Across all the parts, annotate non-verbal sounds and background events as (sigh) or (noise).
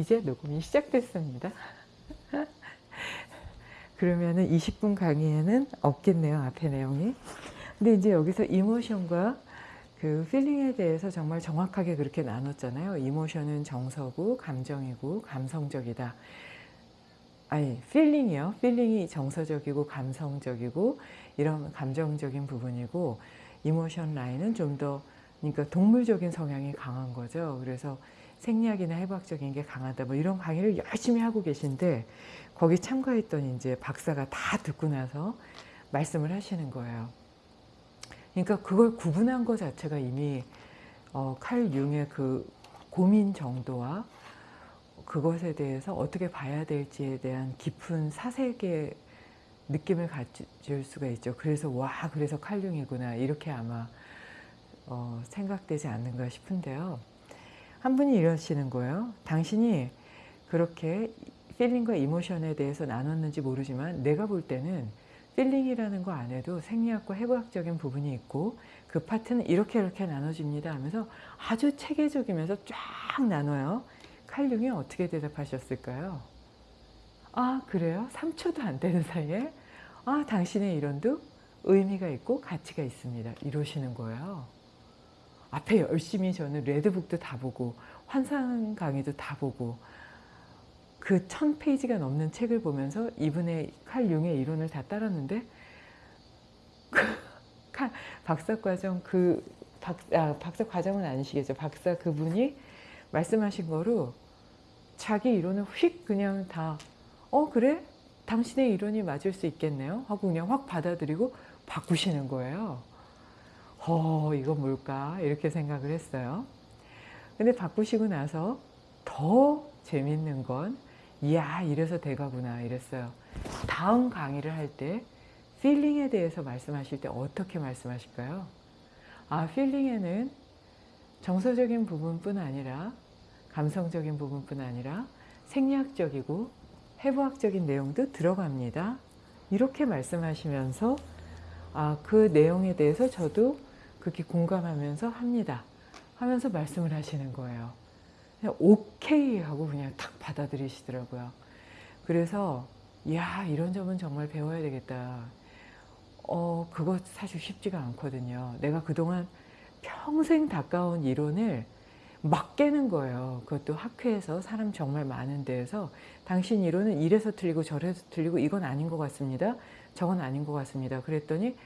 이제 녹음이 시작됐습니다. (laughs) 그러면은 20분 강의에는 없겠네요. 앞에 내용이. 근데 이제 여기서 emotion과 그 feeling에 대해서 정말 정확하게 그렇게 나눴잖아요. emotion은 정서고 감정이고 감성적이다. 아니 feeling이요. feeling이 정서적이고 감성적이고 이런 감정적인 부분이고 emotion 라인은 좀 더 그러니까 동물적인 성향이 강한 거죠. 그래서 생리학이나 해부학적인 게 강하다. 뭐 이런 강의를 열심히 하고 계신데 거기 참가했던 이제 박사가 다 듣고 나서 말씀을 하시는 거예요. 그러니까 그걸 구분한 것 자체가 이미 어, 칼 융의 그 고민 정도와 그것에 대해서 어떻게 봐야 될지에 대한 깊은 사색의 느낌을 가질 수가 있죠. 그래서 와 그래서 칼융이구나 이렇게 아마 어, 생각되지 않는가 싶은데요. 한 분이 이러시는 거예요. 당신이 그렇게 feeling과 emotion에 대해서 나눴는지 모르지만 내가 볼 때는 feeling이라는 거 안에도 생리학과 해부학적인 부분이 있고 그 파트는 이렇게 이렇게 나눠집니다 하면서 아주 체계적이면서 쫙 나눠요. 칼 융이 어떻게 대답하셨을까요? 아 그래요? 3초도 안 되는 사이에 아 당신의 이론도 의미가 있고 가치가 있습니다. 이러시는 거예요. 앞에 열심히 저는 레드북도 다 보고 환상 강의도 다 보고 그 천 페이지가 넘는 책을 보면서 이분의 칼 융의 이론을 다 따랐는데 그 박사과정 그 박, 아, 박사과정은 아니시겠죠. 박사 그분이 말씀하신 거로 자기 이론을 휙 그냥 다 어 그래? 당신의 이론이 맞을 수 있겠네요 하고 그냥 확 받아들이고 바꾸시는 거예요. 어 이건 뭘까 이렇게 생각을 했어요. 근데 바꾸시고 나서 더 재밌는 건 이야 이래서 대가구나 이랬어요. 다음 강의를 할 때 필링에 대해서 말씀하실 때 어떻게 말씀하실까요? 아 필링에는 정서적인 부분뿐 아니라 감성적인 부분뿐 아니라 생리학적이고 해부학적인 내용도 들어갑니다. 이렇게 말씀하시면서 아, 그 내용에 대해서 저도 그렇게 공감하면서 합니다. 하면서 말씀을 하시는 거예요. 그냥 오케이 하고 그냥 탁 받아들이시더라고요. 그래서 야 이런 점은 정말 배워야 되겠다. 어 그거 사실 쉽지가 않거든요. 내가 그동안 평생 가까운 이론을 막 깨는 거예요. 그것도 학회에서 사람 정말 많은 데에서 당신 이론은 이래서 틀리고 저래서 틀리고 이건 아닌 것 같습니다. 저건 아닌 것 같습니다. 그랬더니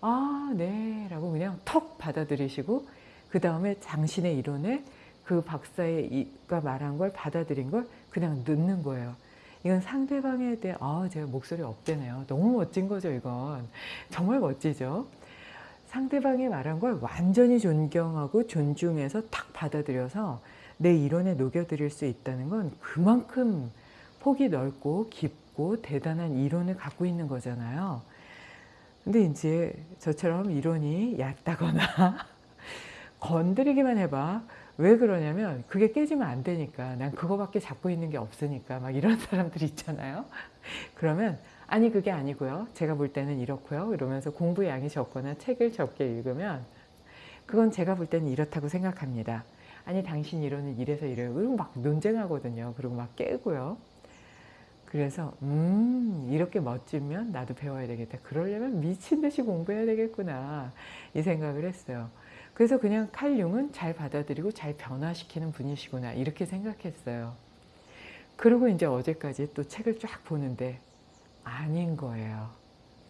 아 네 라고 그냥 턱 받아들이시고 그 다음에 당신의 이론에 그 박사가 말한 걸 받아들인 걸 그냥 넣는 거예요. 이건 상대방에 대해 아 제가 목소리 업되네요. 너무 멋진 거죠 이건. 정말 멋지죠. 상대방이 말한 걸 완전히 존경하고 존중해서 탁 받아들여서 내 이론에 녹여드릴 수 있다는 건 그만큼 폭이 넓고 깊고 대단한 이론을 갖고 있는 거잖아요. 근데 이제 저처럼 이론이 얕다거나 (laughs) 건드리기만 해봐. 왜 그러냐면 그게 깨지면 안 되니까 난 그거밖에 잡고 있는 게 없으니까 막 이런 (laughs) 사람들 있잖아요. 그러면 아니 그게 아니고요. 제가 볼 때는 이렇고요. 이러면서 공부 양이 적거나 책을 적게 읽으면 그건 제가 볼 때는 이렇다고 생각합니다. 아니 당신 이론은 이래서 이래요. 그리고 막 논쟁하거든요. 그리고 막 깨고요. 그래서 음 이렇게 멋지면 나도 배워야 되겠다. 그러려면 미친 듯이 공부해야 되겠구나 이 생각을 했어요. 그래서 그냥 칼융은 잘 받아들이고 잘 변화시키는 분이시구나 이렇게 생각했어요. 그리고 이제 어제까지 또 책을 쫙 보는데 아닌 거예요.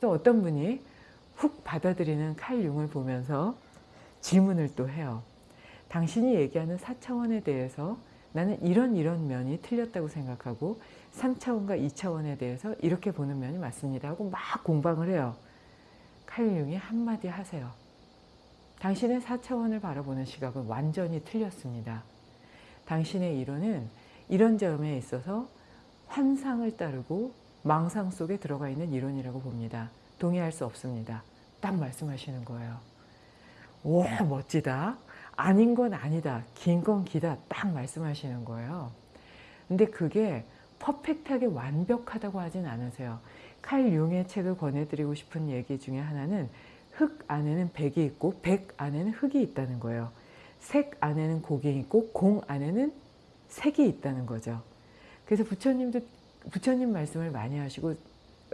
또 어떤 분이 훅 받아들이는 칼융을 보면서 질문을 또 해요. 당신이 얘기하는 4차원에 대해서 나는 이런 이런 면이 틀렸다고 생각하고 3차원과 2차원에 대해서 이렇게 보는 면이 맞습니다 하고 막 공방을 해요. 칼융이 한마디 하세요. 당신의 4차원을 바라보는 시각은 완전히 틀렸습니다. 당신의 이론은 이런 점에 있어서 환상을 따르고 망상 속에 들어가 있는 이론이라고 봅니다. 동의할 수 없습니다. 딱 말씀하시는 거예요. 오 멋지다. 아닌 건 아니다. 긴 건 기다. 딱 말씀하시는 거예요. 근데 그게 퍼펙트하게 완벽하다고 하진 않으세요. 칼 융의 책을 권해드리고 싶은 얘기 중에 하나는 흙 안에는 백이 있고 백 안에는 흙이 있다는 거예요. 색 안에는 곡이 있고 공 안에는 색이 있다는 거죠. 그래서 부처님도 부처님 말씀을 많이 하시고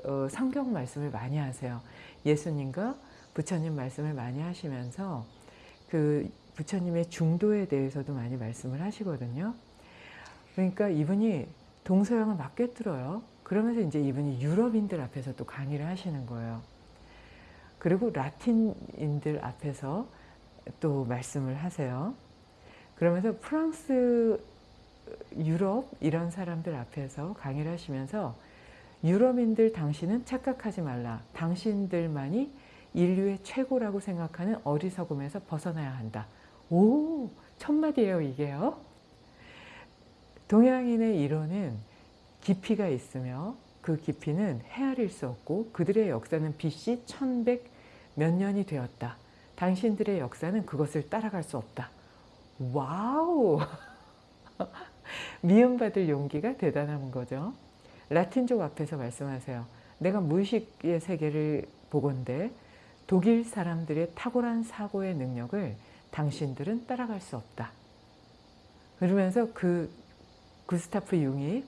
어, 성경 말씀을 많이 하세요. 예수님과 부처님 말씀을 많이 하시면서 그 부처님의 중도에 대해서도 많이 말씀을 하시거든요. 그러니까 이분이 동서양을 막 꿰뚫어요. 그러면서 이제 이분이 유럽인들 앞에서 또 강의를 하시는 거예요. 그리고 라틴인들 앞에서 또 말씀을 하세요. 그러면서 프랑스, 유럽 이런 사람들 앞에서 강의를 하시면서 유럽인들 당신은 착각하지 말라. 당신들만이 인류의 최고라고 생각하는 어리석음에서 벗어나야 한다. 오! 첫마디예요 이게요. 동양인의 이론은 깊이가 있으며 그 깊이는 헤아릴 수 없고 그들의 역사는 BC 1100 몇 년이 되었다. 당신들의 역사는 그것을 따라갈 수 없다. Wow! (laughs) 미움받을 용기가 대단한 거죠. 라틴족 앞에서 말씀하세요. 내가 무의식의 세계를 보건대 독일 사람들의 탁월한 사고의 능력을 당신들은 따라갈 수 없다. 그러면서 그 구스타프 융이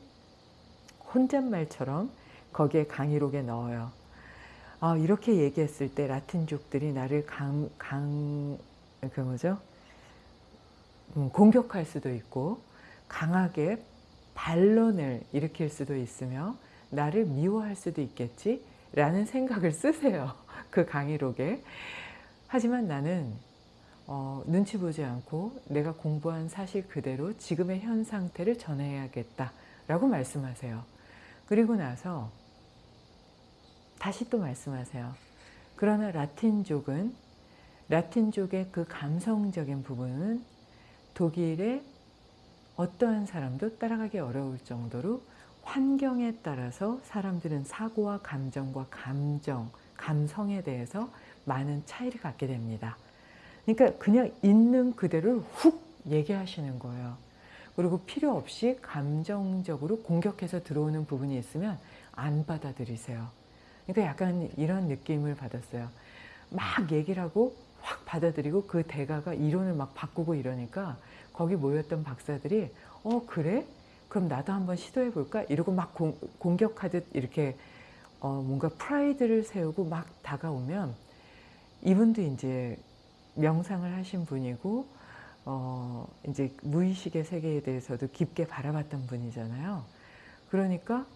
혼잣말처럼 거기에 강의록에 넣어요. 아, 이렇게 얘기했을 때 라틴족들이 나를 강, 강, 그 뭐죠? 음, 공격할 수도 있고 강하게 반론을 일으킬 수도 있으며 나를 미워할 수도 있겠지 라는 생각을 쓰세요. (laughs) 그 강의록에. 하지만 나는 어, 눈치 보지 않고 내가 공부한 사실 그대로 지금의 현 상태를 전해야겠다 라고 말씀하세요. 그리고 나서 다시 또 말씀하세요. 그러나 라틴족은 라틴족의 그 감성적인 부분은 독일의 어떠한 사람도 따라가기 어려울 정도로 환경에 따라서 사람들은 사고와 감정과 감정, 감성에 대해서 많은 차이를 갖게 됩니다. 그러니까 그냥 있는 그대로 훅 얘기하시는 거예요. 그리고 필요 없이 감정적으로 공격해서 들어오는 부분이 있으면 안 받아들이세요. 그러니까 약간 이런 느낌을 받았어요. 막 얘기를 하고 확 받아들이고 그 대가가 이론을 막 바꾸고 이러니까 거기 모였던 박사들이 어 그래? 그럼 나도 한번 시도해 볼까? 이러고 막 공, 공격하듯 이렇게 어 뭔가 프라이드를 세우고 막 다가오면 이분도 이제 명상을 하신 분이고 어 이제 무의식의 세계에 대해서도 깊게 바라봤던 분이잖아요. 그러니까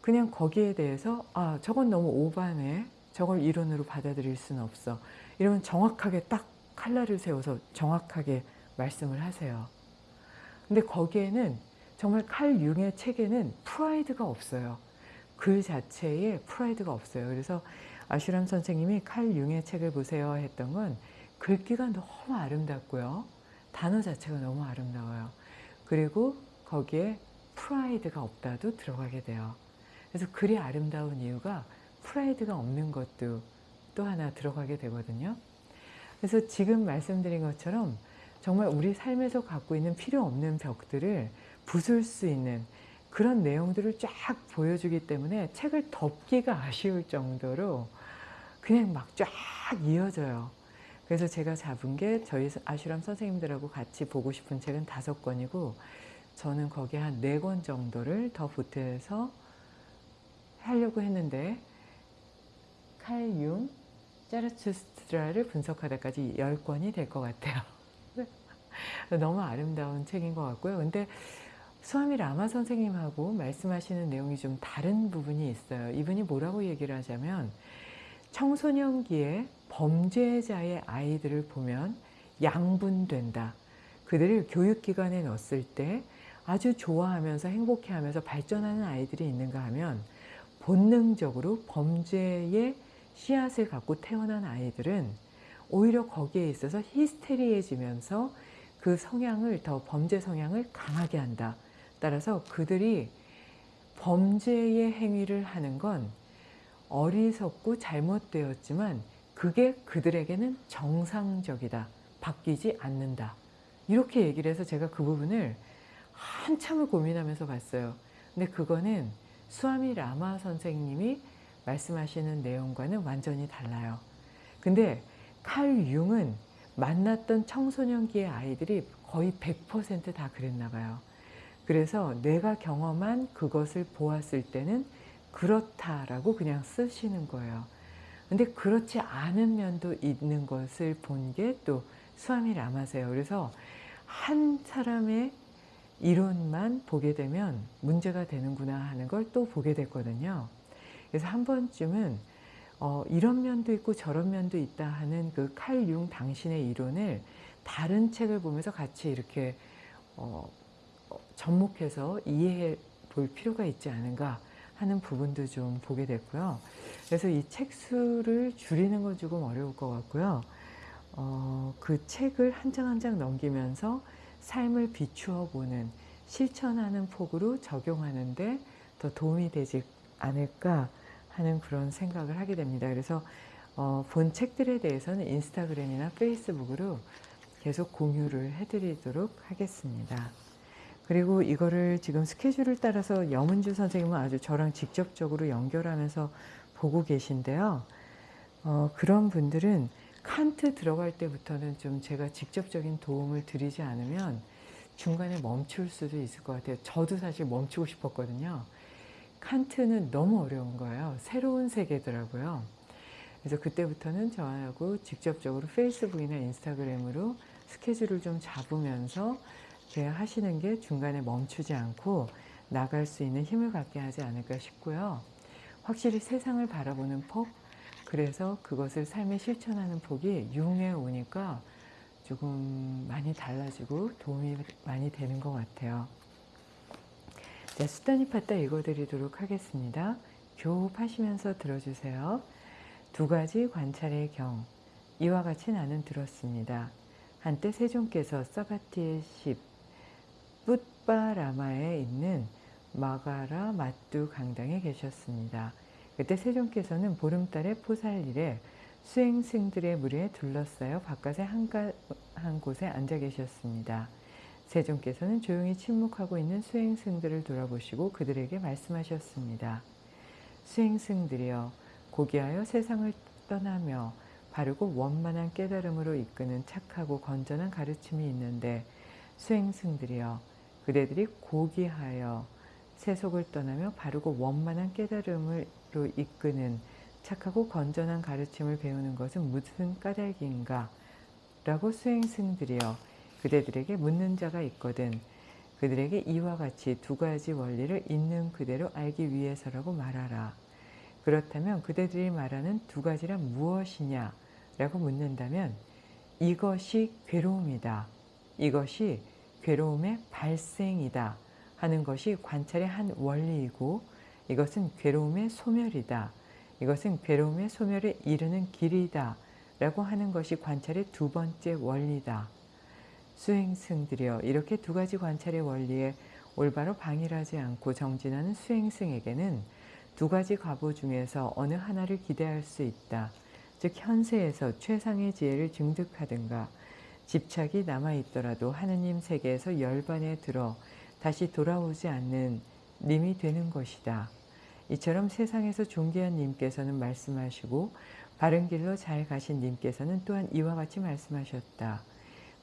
그냥 거기에 대해서 아 저건 너무 오바네 저걸 이론으로 받아들일 수는 없어. 이러면 정확하게 딱 칼날을 세워서 정확하게 말씀을 하세요. 근데 거기에는 정말 칼 융의 책에는 프라이드가 없어요. 글 자체에 프라이드가 없어요. 그래서 아슈람 선생님이 칼 융의 책을 보세요 했던 건 글귀가 너무 아름답고요 단어 자체가 너무 아름다워요 그리고 거기에 프라이드가 없다도 들어가게 돼요 그래서 글이 아름다운 이유가 프라이드가 없는 것도 또 하나 들어가게 되거든요. 그래서 지금 말씀드린 것처럼 정말 우리 삶에서 갖고 있는 필요 없는 벽들을 부술 수 있는 그런 내용들을 쫙 보여주기 때문에 책을 덮기가 아쉬울 정도로 그냥 막 쫙 이어져요. 그래서 제가 잡은 게 저희 아슈람 선생님들하고 같이 보고 싶은 책은 다섯 권이고 저는 거기에 한 네 권 정도를 더 보태서 하려고 했는데 칼융, 짜르투스트라를 분석하다까지 10권이 될 것 같아요. (laughs) 너무 아름다운 책인 것 같고요. 근데 수아미 라마 선생님하고 말씀하시는 내용이 좀 다른 부분이 있어요. 이분이 뭐라고 얘기를 하자면 청소년기에 범죄자의 아이들을 보면 양분된다. 그들을 교육기관에 넣었을 때 아주 좋아하면서 행복해하면서 발전하는 아이들이 있는가 하면 본능적으로 범죄의 씨앗을 갖고 태어난 아이들은 오히려 거기에 있어서 히스테리해지면서 그 성향을 더 범죄 성향을 강하게 한다. 따라서 그들이 범죄의 행위를 하는 건 어리석고 잘못되었지만 그게 그들에게는 정상적이다. 바뀌지 않는다. 이렇게 얘기를 해서 제가 그 부분을 한참을 고민하면서 봤어요. 근데 그거는 수아미 라마 선생님이 말씀하시는 내용과는 완전히 달라요. 근데 칼 융은 만났던 청소년기의 아이들이 거의 100%다 그랬나 봐요. 그래서 내가 경험한 그것을 보았을 때는 그렇다라고 그냥 쓰시는 거예요. 근데 그렇지 않은 면도 있는 것을 본 게 또 수아미 라마세요. 그래서 한 사람의 이론만 보게 되면 문제가 되는구나 하는 걸 또 보게 됐거든요. 그래서 한 번쯤은 어, 이런 면도 있고 저런 면도 있다 하는 그 칼 융 당신의 이론을 다른 책을 보면서 같이 이렇게 어, 접목해서 이해해 볼 필요가 있지 않은가 하는 부분도 좀 보게 됐고요. 그래서 이 책 수를 줄이는 건 조금 어려울 것 같고요. 어, 그 책을 한 장 한 장 넘기면서 삶을 비추어 보는 실천하는 폭으로 적용하는데 더 도움이 되지 않을까 하는 그런 생각을 하게 됩니다. 그래서 어, 본 책들에 대해서는 인스타그램이나 페이스북으로 계속 공유를 해드리도록 하겠습니다. 그리고 이거를 지금 스케줄을 따라서 염은주 선생님은 아주 저랑 직접적으로 연결하면서 보고 계신데요. 어, 그런 분들은 칸트 들어갈 때부터는 좀 제가 직접적인 도움을 드리지 않으면 중간에 멈출 수도 있을 것 같아요. 저도 사실 멈추고 싶었거든요. 칸트는 너무 어려운 거예요. 새로운 세계더라고요. 그래서 그때부터는 저하고 직접적으로 페이스북이나 인스타그램으로 스케줄을 좀 잡으면서 하시는 게 중간에 멈추지 않고 나갈 수 있는 힘을 갖게 하지 않을까 싶고요. 확실히 세상을 바라보는 폭, 그래서 그것을 삶에 실천하는 폭이 융에 오니까 조금 많이 달라지고 도움이 많이 되는 것 같아요. 자, 수단이 팠다 읽어드리도록 하겠습니다. 교흡하시면서 들어주세요. 두 가지 관찰의 경, 이와 같이 나는 들었습니다. 한때 세종께서 사바티의 10, 붓바라마에 있는 마가라 마뚜 강당에 계셨습니다. 그때 세종께서는 보름달의 포살일에 수행승들의 무리에 둘러싸여 바깥에 한가, 한 곳에 앉아 계셨습니다. 세종께서는 조용히 침묵하고 있는 수행승들을 돌아보시고 그들에게 말씀하셨습니다. 수행승들이여 고귀하여 세상을 떠나며 바르고 원만한 깨달음으로 이끄는 착하고 건전한 가르침이 있는데 수행승들이여 그대들이 고귀하여 세속을 떠나며 바르고 원만한 깨달음으로 이끄는 착하고 건전한 가르침을 배우는 것은 무슨 까닭인가? 라고 수행승들이여 그대들에게 묻는 자가 있거든 그들에게 이와 같이 두 가지 원리를 있는 그대로 알기 위해서라고 말하라. 그렇다면 그대들이 말하는 두 가지란 무엇이냐? 라고 묻는다면 이것이 괴로움이다. 이것이 괴로움의 발생이다 하는 것이 관찰의 한 원리이고 이것은 괴로움의 소멸이다. 이것은 괴로움의 소멸에 이르는 길이다. 라고 하는 것이 관찰의 두 번째 원리다. 수행승들이여 이렇게 두 가지 관찰의 원리에 올바로 방일하지 않고 정진하는 수행승에게는 두 가지 과보 중에서 어느 하나를 기대할 수 있다. 즉 현세에서 최상의 지혜를 증득하든가 집착이 남아있더라도 하느님 세계에서 열반에 들어 다시 돌아오지 않는 님이 되는 것이다. 이처럼 세상에서 존귀한 님께서는 말씀하시고 바른 길로 잘 가신 님께서는 또한 이와 같이 말씀하셨다.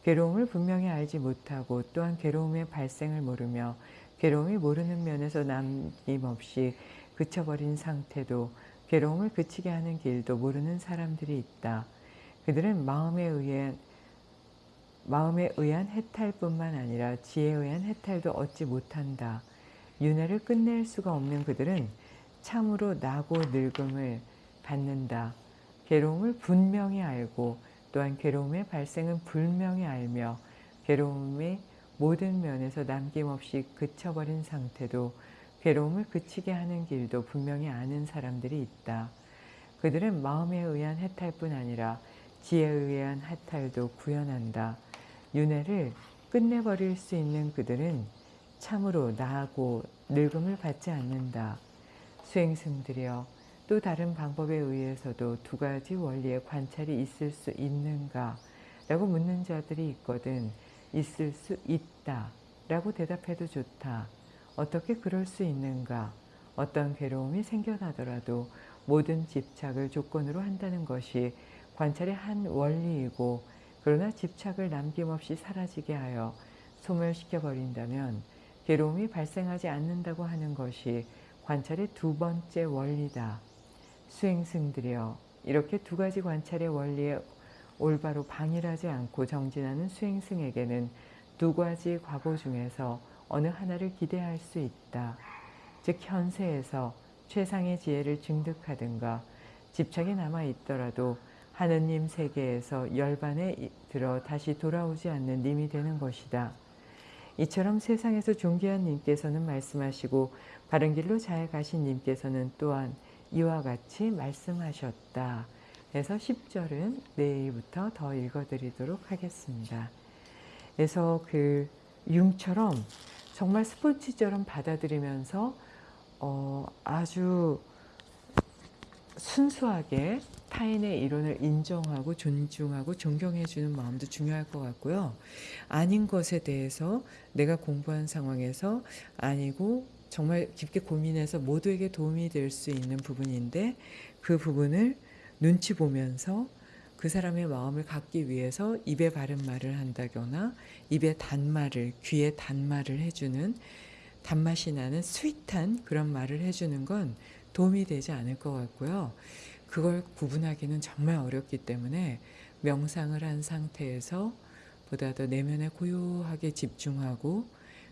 괴로움을 분명히 알지 못하고 또한 괴로움의 발생을 모르며 괴로움이 모르는 면에서 남김없이 그쳐버린 상태도 괴로움을 그치게 하는 길도 모르는 사람들이 있다. 그들은 마음에 의해 마음에 의한 해탈뿐만 아니라 지혜에 의한 해탈도 얻지 못한다. 윤회를 끝낼 수가 없는 그들은 참으로 나고 늙음을 받는다. 괴로움을 분명히 알고 또한 괴로움의 발생은 불명히 알며 괴로움의 모든 면에서 남김없이 그쳐버린 상태도 괴로움을 그치게 하는 길도 분명히 아는 사람들이 있다. 그들은 마음에 의한 해탈뿐 아니라 지혜에 의한 해탈도 구현한다. 윤회를 끝내버릴 수 있는 그들은 참으로 나하고 늙음을 받지 않는다. 수행승들이여 또 다른 방법에 의해서도 두 가지 원리의 관찰이 있을 수 있는가? 라고 묻는 자들이 있거든 있을 수 있다 라고 대답해도 좋다. 어떻게 그럴 수 있는가? 어떤 괴로움이 생겨나더라도 모든 집착을 조건으로 한다는 것이 관찰의 한 원리이고 그러나 집착을 남김없이 사라지게 하여 소멸시켜 버린다면 괴로움이 발생하지 않는다고 하는 것이 관찰의 두 번째 원리다. 수행승들이여 이렇게 두 가지 관찰의 원리에 올바로 방일하지 않고 정진하는 수행승에게는 두 가지 과거 중에서 어느 하나를 기대할 수 있다. 즉 현세에서 최상의 지혜를 증득하든가 집착이 남아 있더라도 하느님 세계에서 열반에 들어 다시 돌아오지 않는 님이 되는 것이다. 이처럼 세상에서 존귀한 님께서는 말씀하시고 바른 길로 잘 가신 님께서는 또한 이와 같이 말씀하셨다. 그래서 10절은 내일부터 더 읽어드리도록 하겠습니다. 그래서 그 융처럼 정말 스포츠처럼 받아들이면서 어, 아주 순수하게 타인의 이론을 인정하고 존중하고 존경해주는 마음도 중요할 것 같고요. 아닌 것에 대해서 내가 공부한 상황에서 아니고 정말 깊게 고민해서 모두에게 도움이 될 수 있는 부분인데 그 부분을 눈치 보면서 그 사람의 마음을 갖기 위해서 입에 바른 말을 한다거나 입에 단말을 귀에 단말을 해주는 단맛이 나는 스윗한 그런 말을 해주는 건 도움이 되지 않을 것 같고요. 그걸 구분하기는 정말 어렵기 때문에 명상을 한 상태에서 보다 더 내면에 고요하게 집중하고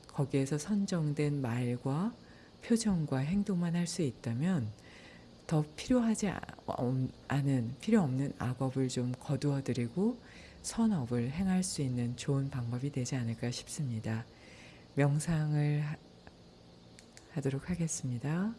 거기에서 선정된 말과 표정과 행동만 할 수 있다면 더 필요하지 않은 필요 없는 악업을 좀 거두어 드리고 선업을 행할 수 있는 좋은 방법이 되지 않을까 싶습니다. 명상을 하도록 하겠습니다.